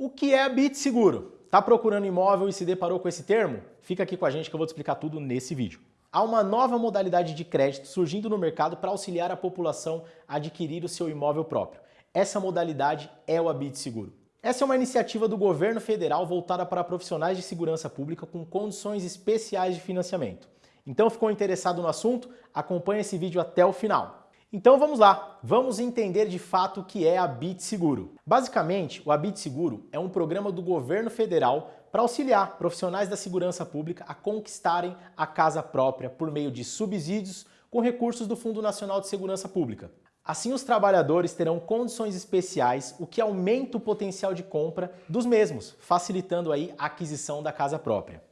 O que é Bit Seguro? Tá procurando imóvel e se deparou com esse termo? Fica aqui com a gente que eu vou te explicar tudo nesse vídeo. Há uma nova modalidade de crédito surgindo no mercado para auxiliar a população a adquirir o seu imóvel próprio. Essa modalidade é o Abit Seguro. Essa é uma iniciativa do governo federal voltada para profissionais de segurança pública com condições especiais de financiamento. Então ficou interessado no assunto? Acompanhe esse vídeo até o final. Então vamos lá, vamos entender de fato o que é a Bit Seguro. Basicamente, o Abit Seguro é um programa do governo federal para auxiliar profissionais da segurança pública a conquistarem a casa própria por meio de subsídios com recursos do Fundo Nacional de Segurança Pública. Assim, os trabalhadores terão condições especiais, o que aumenta o potencial de compra dos mesmos, facilitando aí a aquisição da casa própria.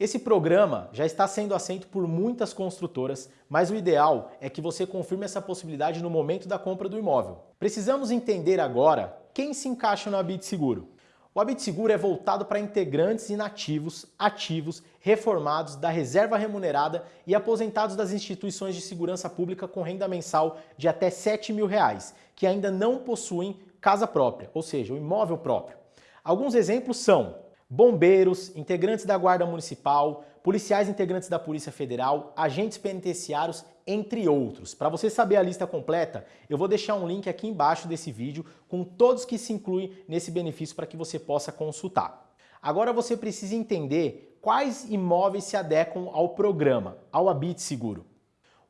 Esse programa já está sendo aceito por muitas construtoras, mas o ideal é que você confirme essa possibilidade no momento da compra do imóvel. Precisamos entender agora quem se encaixa no Habite Seguro. O Habite Seguro é voltado para integrantes inativos, ativos, reformados, da reserva remunerada e aposentados das instituições de segurança pública com renda mensal de até 7 mil reais, que ainda não possuem casa própria, ou seja, o imóvel próprio. Alguns exemplos são bombeiros, integrantes da Guarda Municipal, policiais integrantes da Polícia Federal, agentes penitenciários, entre outros. Para você saber a lista completa, eu vou deixar um link aqui embaixo desse vídeo com todos que se incluem nesse benefício para que você possa consultar. Agora você precisa entender quais imóveis se adequam ao programa, ao Habite Seguro.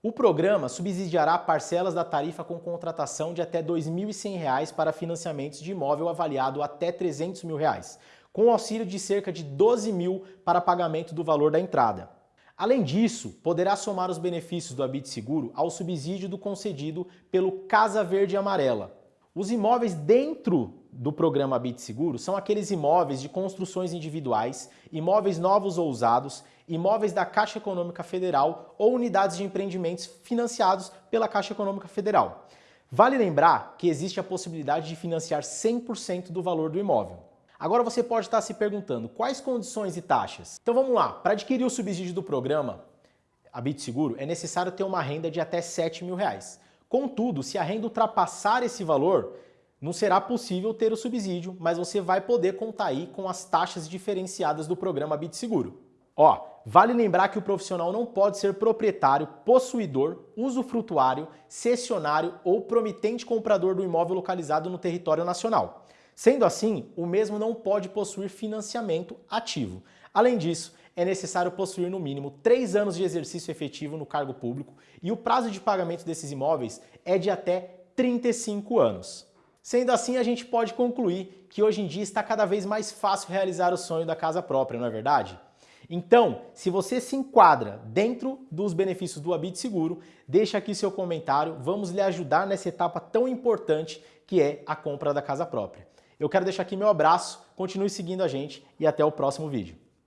O programa subsidiará parcelas da tarifa com contratação de até R$ 2.100 para financiamentos de imóvel avaliado até 300 mil reais, com auxílio de cerca de 12 mil para pagamento do valor da entrada. Além disso, poderá somar os benefícios do Habite Seguro ao subsídio do concedido pelo Casa Verde Amarela. Os imóveis dentro do programa Habite Seguro são aqueles imóveis de construções individuais, imóveis novos ou usados, imóveis da Caixa Econômica Federal ou unidades de empreendimentos financiados pela Caixa Econômica Federal. Vale lembrar que existe a possibilidade de financiar 100% do valor do imóvel. Agora você pode estar se perguntando, quais condições e taxas? Então vamos lá, para adquirir o subsídio do programa Habite Seguro, é necessário ter uma renda de até 7 mil reais. Contudo, se a renda ultrapassar esse valor, não será possível ter o subsídio, mas você vai poder contar aí com as taxas diferenciadas do programa Habite Seguro. Ó, vale lembrar que o profissional não pode ser proprietário, possuidor, usufrutuário, cessionário ou promitente comprador do imóvel localizado no território nacional. Sendo assim, o mesmo não pode possuir financiamento ativo. Além disso, é necessário possuir no mínimo três anos de exercício efetivo no cargo público e o prazo de pagamento desses imóveis é de até 35 anos. Sendo assim, a gente pode concluir que hoje em dia está cada vez mais fácil realizar o sonho da casa própria, não é verdade? Então, se você se enquadra dentro dos benefícios do Habite Seguro, deixa aqui seu comentário, vamos lhe ajudar nessa etapa tão importante que é a compra da casa própria. Eu quero deixar aqui meu abraço, continue seguindo a gente e até o próximo vídeo.